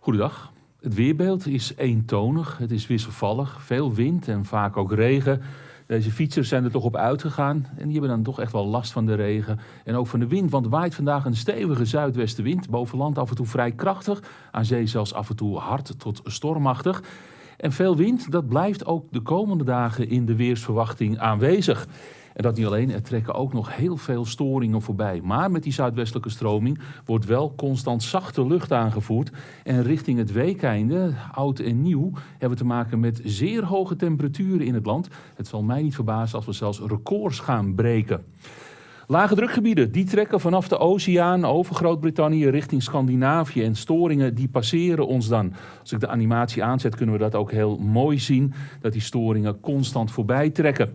Goedendag. Het weerbeeld is eentonig, het is wisselvallig, veel wind en vaak ook regen. Deze fietsers zijn er toch op uitgegaan en die hebben dan toch echt wel last van de regen en ook van de wind. Want waait vandaag een stevige zuidwestenwind, boven land af en toe vrij krachtig, aan zee zelfs af en toe hard tot stormachtig. En veel wind, dat blijft ook de komende dagen in de weersverwachting aanwezig. En dat niet alleen, er trekken ook nog heel veel storingen voorbij. Maar met die zuidwestelijke stroming wordt wel constant zachte lucht aangevoerd. En richting het weekeinde, oud en nieuw, hebben we te maken met zeer hoge temperaturen in het land. Het zal mij niet verbazen als we zelfs records gaan breken. Lage drukgebieden die trekken vanaf de oceaan over Groot-Brittannië richting Scandinavië. En storingen die passeren ons dan. Als ik de animatie aanzet kunnen we dat ook heel mooi zien. Dat die storingen constant voorbij trekken.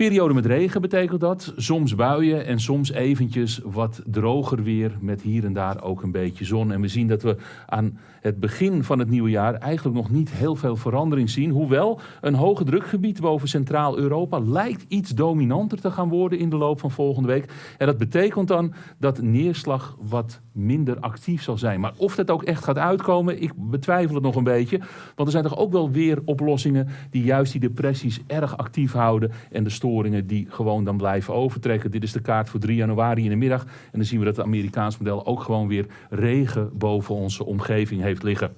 Periode met regen betekent dat. Soms buien en soms eventjes wat droger weer met hier en daar ook een beetje zon. En we zien dat we aan het begin van het nieuwe jaar eigenlijk nog niet heel veel verandering zien. Hoewel een hoge drukgebied boven Centraal-Europa lijkt iets dominanter te gaan worden in de loop van volgende week. En dat betekent dan dat neerslag wat minder actief zal zijn. Maar of dat ook echt gaat uitkomen, ik betwijfel het nog een beetje. Want er zijn toch ook wel weer oplossingen die juist die depressies erg actief houden en de storingen die gewoon dan blijven overtrekken. Dit is de kaart voor 3 januari in de middag. En dan zien we dat het Amerikaans model ook gewoon weer regen boven onze omgeving heeft liggen.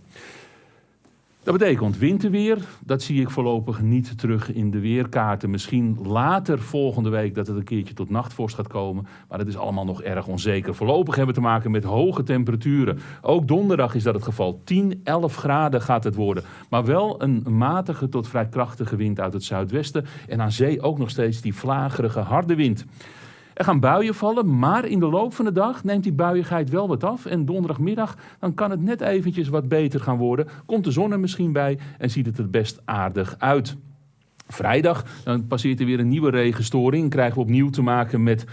Dat betekent winterweer, dat zie ik voorlopig niet terug in de weerkaarten. Misschien later volgende week dat het een keertje tot nachtvorst gaat komen. Maar dat is allemaal nog erg onzeker. Voorlopig hebben we te maken met hoge temperaturen. Ook donderdag is dat het geval. 10, 11 graden gaat het worden. Maar wel een matige tot vrij krachtige wind uit het zuidwesten. En aan zee ook nog steeds die vlagerige harde wind. Er gaan buien vallen, maar in de loop van de dag neemt die buiigheid wel wat af. En donderdagmiddag dan kan het net eventjes wat beter gaan worden. Komt de zon er misschien bij en ziet het er best aardig uit. Vrijdag dan passeert er weer een nieuwe regenstoring. Krijgen we opnieuw te maken met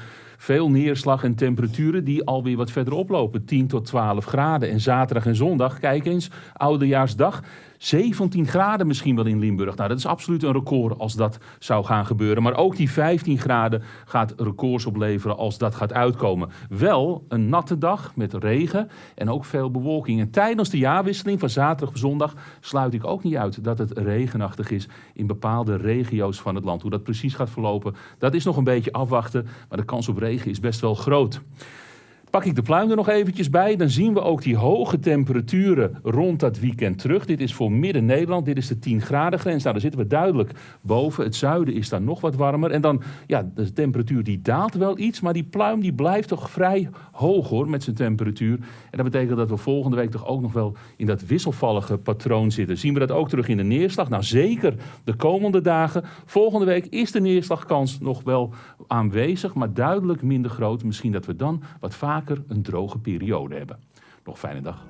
veel neerslag en temperaturen die alweer wat verder oplopen. 10 tot 12 graden. En zaterdag en zondag, kijk eens, oudejaarsdag. 17 graden misschien wel in Limburg. Nou, dat is absoluut een record als dat zou gaan gebeuren. Maar ook die 15 graden gaat records opleveren als dat gaat uitkomen. Wel een natte dag met regen en ook veel bewolking. En tijdens de jaarwisseling van zaterdag op zondag sluit ik ook niet uit dat het regenachtig is in bepaalde regio's van het land. Hoe dat precies gaat verlopen, dat is nog een beetje afwachten. Maar de kans op regen is best wel groot. Pak ik de pluim er nog eventjes bij, dan zien we ook die hoge temperaturen rond dat weekend terug. Dit is voor Midden-Nederland, dit is de 10 graden grens. Nou, daar zitten we duidelijk boven. Het zuiden is dan nog wat warmer. En dan, ja, de temperatuur die daalt wel iets, maar die pluim die blijft toch vrij hoog hoor, met zijn temperatuur. En dat betekent dat we volgende week toch ook nog wel in dat wisselvallige patroon zitten. Zien we dat ook terug in de neerslag? Nou, zeker de komende dagen. Volgende week is de neerslagkans nog wel aanwezig, maar duidelijk minder groot. Misschien dat we dan wat een droge periode hebben. Nog fijne dag.